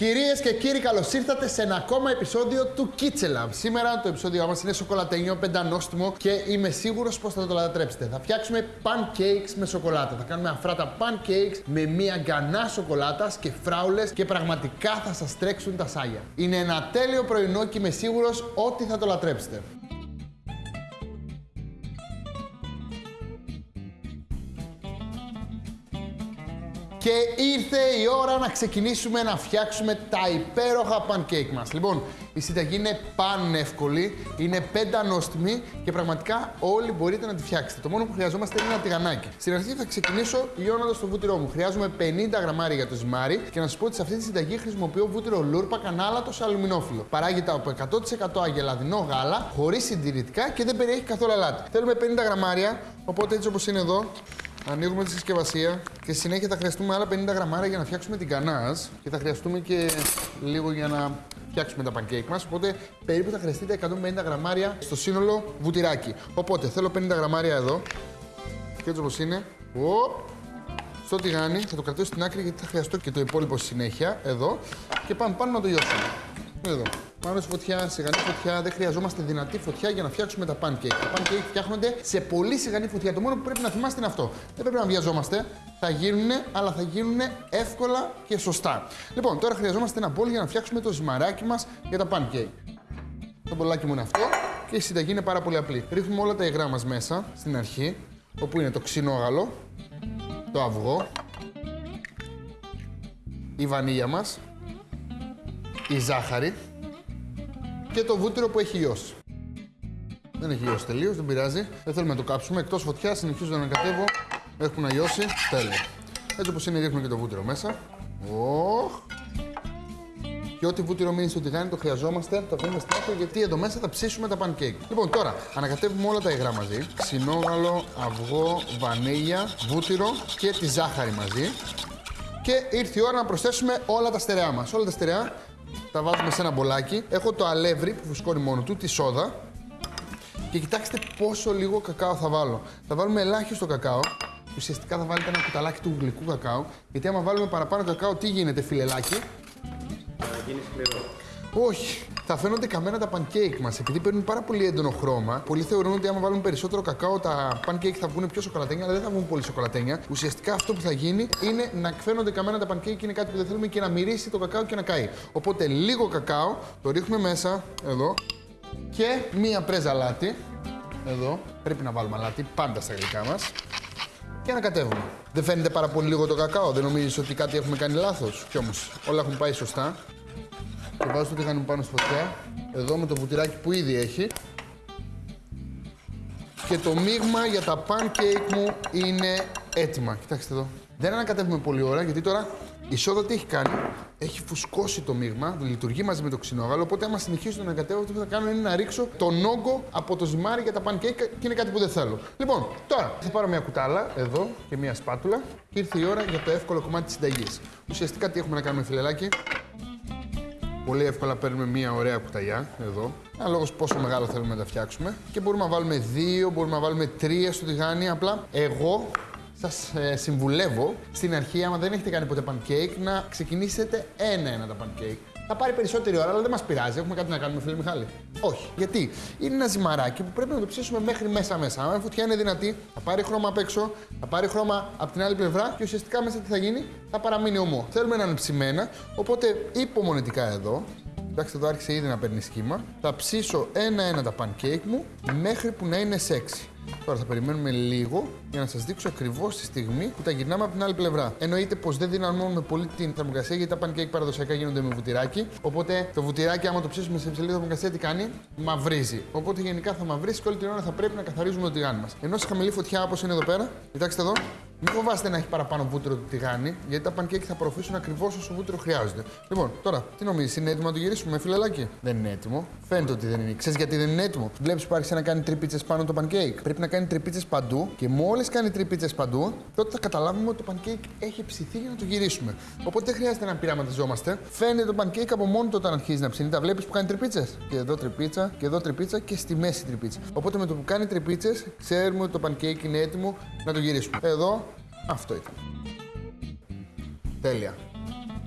Κυρίες και κύριοι, καλώς ήρθατε σε ένα ακόμα επεισόδιο του Kitchen Lab. Σήμερα το επεισόδιο μας είναι σοκολατένιο, πεντανόστιμο και είμαι σίγουρος πως θα το λατρέψετε. Θα φτιάξουμε pancakes με σοκολάτα. Θα κάνουμε αφράτα pancakes με μία γκανά σοκολάτας και φράουλες και πραγματικά θα σας τρέξουν τα σάγια. Είναι ένα τέλειο πρωινό και είμαι σίγουρος ότι θα το λατρέψετε. Και ήρθε η ώρα να ξεκινήσουμε να φτιάξουμε τα υπέροχα pancake μας. Λοιπόν, η συνταγή είναι πανεύκολη, είναι πεντανόστιμη και πραγματικά όλοι μπορείτε να τη φτιάξετε. Το μόνο που χρειαζόμαστε είναι ένα τηγανάκι. Στην αρχή θα ξεκινήσω λιώνοντας το βούτυρό μου. Χρειάζομαι 50 γραμμάρια για το ζυμάρι και να σας πω ότι σε αυτή τη συνταγή χρησιμοποιώ βούτυρο λούρπα κανάλατος σε αλουμινόφυλλο. Παράγεται από 100% αγελαδινό γάλα, χωρίς συντηρητικά και δεν περιέχει καθόλου αλάτι. Θέλουμε 50 γραμμάρια, οπότε έτσι όπως είναι εδώ, Ανοίγουμε τη συσκευασία και συνέχεια θα χρειαστούμε άλλα 50 γραμμάρια για να φτιάξουμε την κανάζ και θα χρειαστούμε και λίγο για να φτιάξουμε τα pancake μας, οπότε περίπου θα χρειαστείτε 150 γραμμάρια στο σύνολο βουτυράκι. Οπότε θέλω 50 γραμμάρια εδώ και έτσι όπως είναι, Οπ, στο τηγάνι, θα το κρατήσω στην άκρη γιατί θα χρειαστώ και το υπόλοιπο συνέχεια, εδώ και πάμε πάνω να το λιώσουμε. Εδώ. Πάνω στη φωτιά, σιγανή φωτιά. Δεν χρειαζόμαστε δυνατή φωτιά για να φτιάξουμε τα pancake. Τα pancake φτιάχνονται σε πολύ σιγανή φωτιά. Το μόνο που πρέπει να θυμάστε είναι αυτό. Δεν πρέπει να βιαζόμαστε. Θα γίνουν, αλλά θα γίνουν εύκολα και σωστά. Λοιπόν, τώρα χρειαζόμαστε ένα μπολ για να φτιάξουμε το ζυμαράκι μας για τα pancake. Το μπολάκι μου είναι αυτό και η συνταγή είναι πάρα πολύ απλή. Ρίχνουμε όλα τα υγρά μας μέσα στην αρχή, όπου είναι το ξινόγαλο, το αυγό, η βανίλια μας, η ζάχαρη και το βούτυρο που έχει λιώσει. Δεν έχει λιώσει τελείως, δεν πειράζει. Δεν θέλουμε να το κάψουμε. Εκτός φωτιάς, συνεχίζω να ανακατεύω. Έχουν λιώσει. Τέλεια. Έτσι όπως είναι, ρίχνουμε και το βούτυρο μέσα. Οχ. Και ό,τι βούτυρο μείνει στο τηγάνι το χρειαζόμαστε, το αφήνουμε στην άκρη γιατί εδώ μέσα θα ψήσουμε τα pancake. Λοιπόν, τώρα ανακατεύουμε όλα τα υγρά μαζί. Ξινόγαλο, αυγό, βανίλια, βούτυρο και τη ζάχαρη μαζί. Και ήρθε η ώρα να προσθέσουμε όλα τα στερεά μας. Όλα τα στερεά τα βάζουμε σε ένα μπολάκι. Έχω το αλεύρι που φουσκώνει μόνο του, τη σόδα. Και κοιτάξτε πόσο λίγο κακάο θα βάλω. Θα βάλουμε ελάχιστο κακάο. Ουσιαστικά θα βάλετε ένα κουταλάκι του γλυκού κακάο. Γιατί άμα βάλουμε παραπάνω κακάο, τι γίνεται, φιλελάκι; Θα γίνει σκληρό. Όχι. Θα φαίνονται καμένα τα pancake μας επειδή παίρνουν πάρα πολύ έντονο χρώμα. Πολλοί θεωρούν ότι άμα βάλουμε περισσότερο κακάο, τα pancake θα βγουν πιο σοκολατένια, αλλά δεν θα βγουν πολύ σοκολατένια. Ουσιαστικά αυτό που θα γίνει είναι να φαίνονται καμένα τα pancake, είναι κάτι που δεν θέλουμε και να μυρίσει το κακάο και να καεί. Οπότε λίγο κακάο, το ρίχνουμε μέσα, εδώ, και μία πρέζα αλάτι. Εδώ, πρέπει να βάλουμε αλάτι πάντα στα γλυκά μας. Και ανακατεύουμε. Δεν φαίνεται πάρα πολύ λίγο το κακάο, δεν νομίζεις ότι κάτι έχουμε κάνει λάθος; Κι όμως όλα έχουν πάει σωστά. Και βάζω το τηγάνι μου πάνω στη φωτιά. Εδώ με το βουτυράκι που ήδη έχει. Και το μείγμα για τα pancake μου είναι έτοιμα. Κοιτάξτε εδώ. Δεν ανακατεύουμε πολύ ώρα γιατί τώρα η σόδα τι έχει κάνει; Έχει φουσκώσει το μείγμα, λειτουργεί μαζί με το ξινόγαλο. Οπότε, άμα συνεχίσω να ανακατεύω, αυτό που θα κάνω είναι να ρίξω τον όγκο από το ζυμάρι για τα pancake και είναι κάτι που δεν θέλω. Λοιπόν, τώρα θα πάρω μια κουτάλα εδώ και μια σπάτουλα και ήρθε η ώρα για το εύκολο κομμάτι της συνταγής. Ουσιαστικά τι έχουμε να κάνουμε, φιλελάκι. Πολύ εύκολα παίρνουμε μία ωραία κουταλιά εδώ. Ανάλογα πόσο μεγάλο θέλουμε να τα φτιάξουμε. Και μπορούμε να βάλουμε δύο, μπορούμε να βάλουμε τρία στο τηγάνι. Απλά εγώ σας ε, συμβουλεύω στην αρχή, άμα δεν έχετε κάνει ποτέ pancake, να ξεκινήσετε ένα-ένα τα pancake. Θα πάρει περισσότερη ώρα, αλλά δεν μας πειράζει. Έχουμε κάτι να κάνουμε, φίλε Μιχάλη. Όχι. Γιατί; Είναι ένα ζυμαράκι που πρέπει να το ψήσουμε μέχρι μέσα-μέσα. Αν η φωτιά είναι δυνατή, θα πάρει χρώμα απ' έξω, θα πάρει χρώμα από την άλλη πλευρά και ουσιαστικά μέσα τι θα γίνει, θα παραμείνει ομό. Θέλουμε να είναι ψημένα, οπότε υπομονετικά εδώ. Εντάξει, εδώ άρχισε ήδη να παίρνει σχήμα. Θα ψήσω ένα-ένα τα pancake μου μέχρι που να είναι σεξι. Τώρα θα περιμένουμε λίγο για να σας δείξω ακριβώς τη στιγμή που τα γυρνάμε από την άλλη πλευρά. Εννοείται πως δεν δυναμώνουμε πολύ την θερμοκρασία γιατί τα pancake παραδοσιακά γίνονται με βουτυράκι. Οπότε το βουτυράκι, άμα το ψήσουμε σε υψηλή θερμοκρασία, τι κάνει, μαυρίζει. Οπότε γενικά θα μαυρίσει και όλη την ώρα θα πρέπει να καθαρίζουμε το τηγάνι μας. Ενώ σε χαμηλή φωτιά όπως είναι εδώ πέρα, κοιτάξτε εδώ, μην φοβάστε να έχει παραπάνω βούτυρο το τηγάνι, γιατί τα pancake θα απορροφήσουν ακριβώς όσο βούτυρο χρειάζονται. Λοιπόν, τώρα, τι νομίζεις, είναι έτοιμο να το γυρίσουμε με φιλελάκι. Δεν είναι έτοιμο. Φαίνεται ότι δεν είναι. Ξέρεις γιατί δεν είναι έτοιμο; Βλέπεις που άρχισε να κάνει τρυπίτσε πάνω το pancake. Πρέπει να κάνει τρυπίτσε παντού και μόλις κάνει τρυπίτσε παντού, τότε θα καταλάβουμε ότι το pancake έχει ψηθεί για να το γυρίσουμε. Οπότε δεν χρειάζεται να πειραματιζόμαστε. Φαίνεται το pancake από μόνο του όταν αρχίζει να ψήνει. Τα βλέπεις που κάνει τρυπίτσε. Και εδώ τρυπίτσα, και εδώ τρυπίτσα και στη μέση τρυπίτσα. Οπότε με το που κάνει τρυπίτσες, ξέρουμε ότι το pancake είναι έτοιμο να το γυρίσουμε. Εδώ αυτό ήταν. Τέλεια.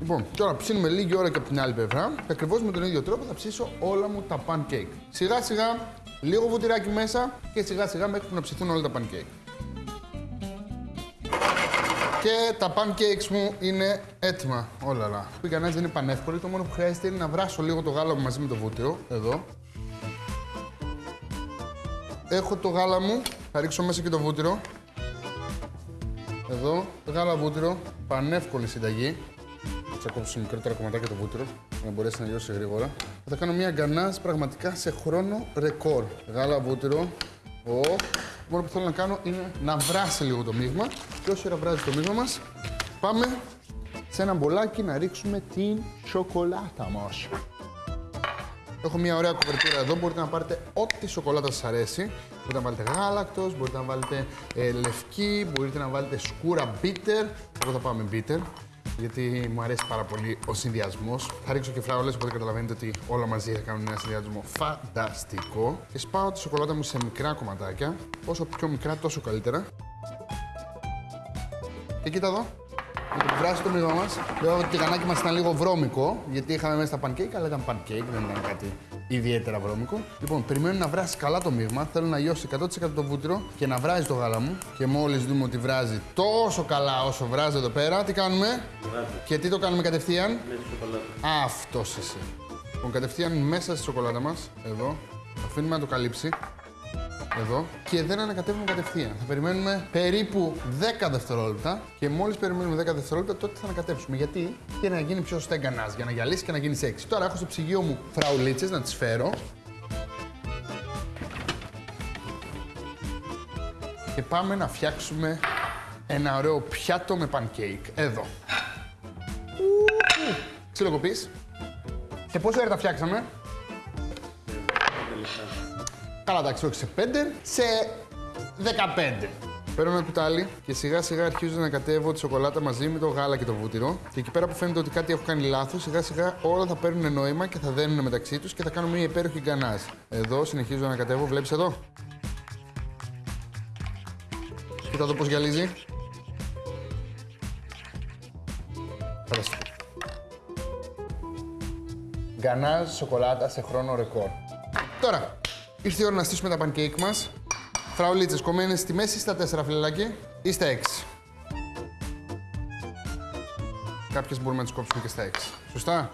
Λοιπόν, τώρα ψήνουμε λίγη ώρα και από την άλλη πλευρά και ακριβώς με τον ίδιο τρόπο θα ψήσω όλα μου τα pancake. Σιγά σιγά, λίγο βουτυράκι μέσα και σιγά σιγά μέχρι που να ψηθούν όλα τα pancake. Και τα pancakes μου είναι έτοιμα. Όλα όλα. Η γκανάζ δεν είναι πανεύκολη. Το μόνο που χρειάζεται είναι να βράσω λίγο το γάλα μου μαζί με το βούτυρο. Εδώ. Έχω το γάλα μου. Θα ρίξω μέσα και το βούτυρο. Εδώ. Γάλα βούτυρο. Πανεύκολη συνταγή. Θα κόψω σε μικρότερα κομματάκια το βούτυρο για να μπορέσει να λιώσει γρήγορα. Θα κάνω μια γκανάζ πραγματικά σε χρόνο ρεκόρ. Γάλα βούτυρο. Ο. Το μόνο που θέλω να κάνω είναι να βράσει λίγο το μείγμα. Και όσο ώρα βράζει το μείγμα μας, πάμε σε ένα μπολάκι να ρίξουμε την σοκολάτα μας. Έχω μια ωραία κουβερτούρα εδώ. Μπορείτε να πάρετε ό,τι σοκολάτα σας αρέσει. Μπορείτε να βάλετε γάλακτος, μπορείτε να βάλετε ε, λευκή, μπορείτε να βάλετε σκούρα bitter. Εγώ θα πάμε bitter, γιατί μου αρέσει πάρα πολύ ο συνδυασμός. Θα ρίξω και φράουλες, οπότε καταλαβαίνετε ότι όλα μαζί θα κάνουν ένα συνδυασμό φανταστικό. Και σπάω τη σοκολάτα μου σε μικρά κομματάκια. Όσο πιο μικρά, τόσο καλύτερα. Και κοίτα εδώ. Με το που βράσει το μείγμα μας, λέω ότι το τηγανάκι μας ήταν λίγο βρώμικο, γιατί είχαμε μέσα τα pancake, αλλά ήταν pancake, δεν ήταν κάτι ιδιαίτερα βρώμικο. Λοιπόν, περιμένω να βράσει καλά το μείγμα. Θέλω να λιώσει 100% το βούτυρο και να βράζει το γάλα μου. Και μόλις δούμε ότι βράζει τόσο καλά όσο βράζει εδώ πέρα, τι κάνουμε; Και τι το κάνουμε κατευθείαν; Με τη σοκολάτα. Αυτός είσαι. Λοιπόν, κατευθείαν μέσα στη σοκολάτα μας, εδώ. Αφήνουμε να το καλύψει. Εδώ. Και δεν ανακατεύουμε κατευθείαν. Θα περιμένουμε περίπου 10 δευτερόλεπτα. Και μόλις περιμένουμε 10 δευτερόλεπτα, τότε θα ανακατεύσουμε. Γιατί; Για να γίνει πιο σωστά η γκανάζ, για να γυαλίσει και να γίνει σεξι. Τώρα έχω στο ψυγείο μου φραουλίτσες να τις φέρω. Και πάμε να φτιάξουμε ένα ωραίο πιάτο με pancake. Εδώ. Ξυλοκοπείς. Σε πόση ώρα τα φτιάξαμε; Καλά, εντάξει, όχι σε 5, σε 15. Παίρνω ένα κουτάλι και σιγά σιγά αρχίζω να κατέβω τη σοκολάτα μαζί με το γάλα και το βούτυρο. Και εκεί πέρα που φαίνεται ότι κάτι έχω κάνει λάθος, σιγά σιγά όλα θα παίρνουν νόημα και θα δένουν μεταξύ τους και θα κάνουμε μια υπέροχη γκανάζ. Εδώ συνεχίζω να κατέβω, βλέπεις εδώ. Κοίτα εδώ πώς γυαλίζει. Φανταστικό. Γκανάζ σοκολάτα σε χρόνο ρεκόρ. Τώρα, ήρθε η ώρα να στήσουμε τα pancake μας. Φραουλίτσες κομμένες στη μέση στα 4 φιλελάκι ή στα 6. Κάποιες μπορούμε να τις κόψουμε και στα 6. Σωστά;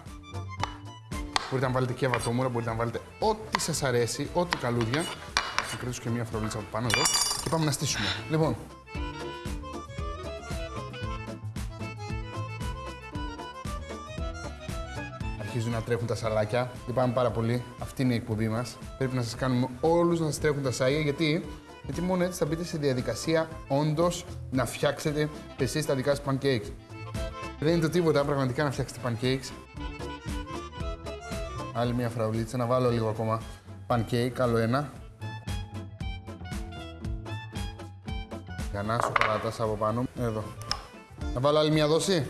Μπορείτε να βάλετε και βατόμουρα, μπορείτε να βάλετε ό,τι σας αρέσει, ό,τι καλούδια. Θα κρατήσω και μία φραουλίτσα από πάνω εδώ και πάμε να στήσουμε. Λοιπόν, αρχίζουν να τρέχουν τα σαλάκια. Λυπάμαι πάρα πολύ. Αυτή είναι η εκπομπή μας. Πρέπει να σας κάνουμε όλους να σας τρέχουν τα σάλια. Γιατί; Γιατί μόνο έτσι θα μπείτε σε διαδικασία όντως να φτιάξετε εσείς τα δικά σας pancakes. Δεν είναι το τίποτα πραγματικά να φτιάξετε pancakes. Άλλη μια φραουλίτσα, να βάλω λίγο ακόμα pancake, άλλο ένα. Γανά σοκολάτας από πάνω. Εδώ. Να βάλω άλλη μια δόση.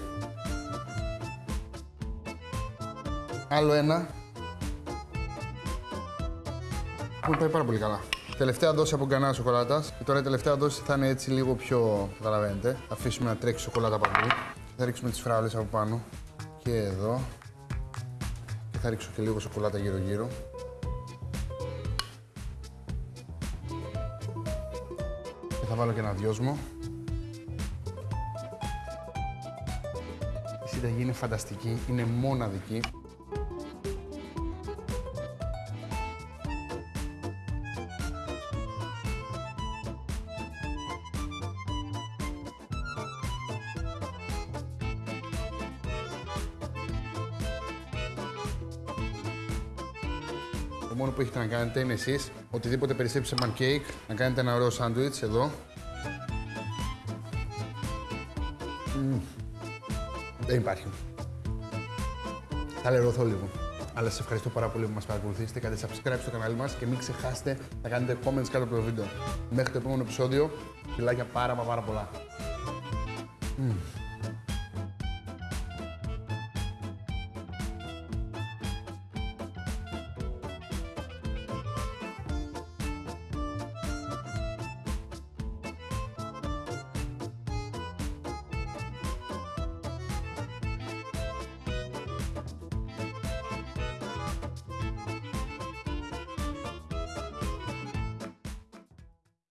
Άλλο ένα. Μου πάει πάρα πολύ καλά. Τελευταία δόση από γκανά σοκολάτας. Και τώρα η τελευταία δόση θα είναι έτσι λίγο πιο. Καταλαβαίνετε. Θα αφήσουμε να τρέξει σοκολάτα παντού. Θα ρίξουμε τις φράουλε από πάνω. Και εδώ. Και θα ρίξω και λίγο σοκολάτα γύρω-γύρω. Και θα βάλω και ένα δυόσμο. Η συνταγή είναι φανταστική, είναι μοναδική. Το μόνο που έχετε να κάνετε είναι εσείς, οτιδήποτε περισσέψει σε pancake, να κάνετε ένα ωραίο σάντουιτς εδώ. Μμμ. Δεν υπάρχει. Θα λερωθώ λίγο. Αλλά σας ευχαριστώ πάρα πολύ που μας παρακολουθήσετε. Κάντε subscribe στο κανάλι μας και μην ξεχάσετε να κάνετε comments κάτω από το βίντεο. Μέχρι το επόμενο επεισόδιο, φιλάκια πάρα μα πάρα πολλά. Μμμ.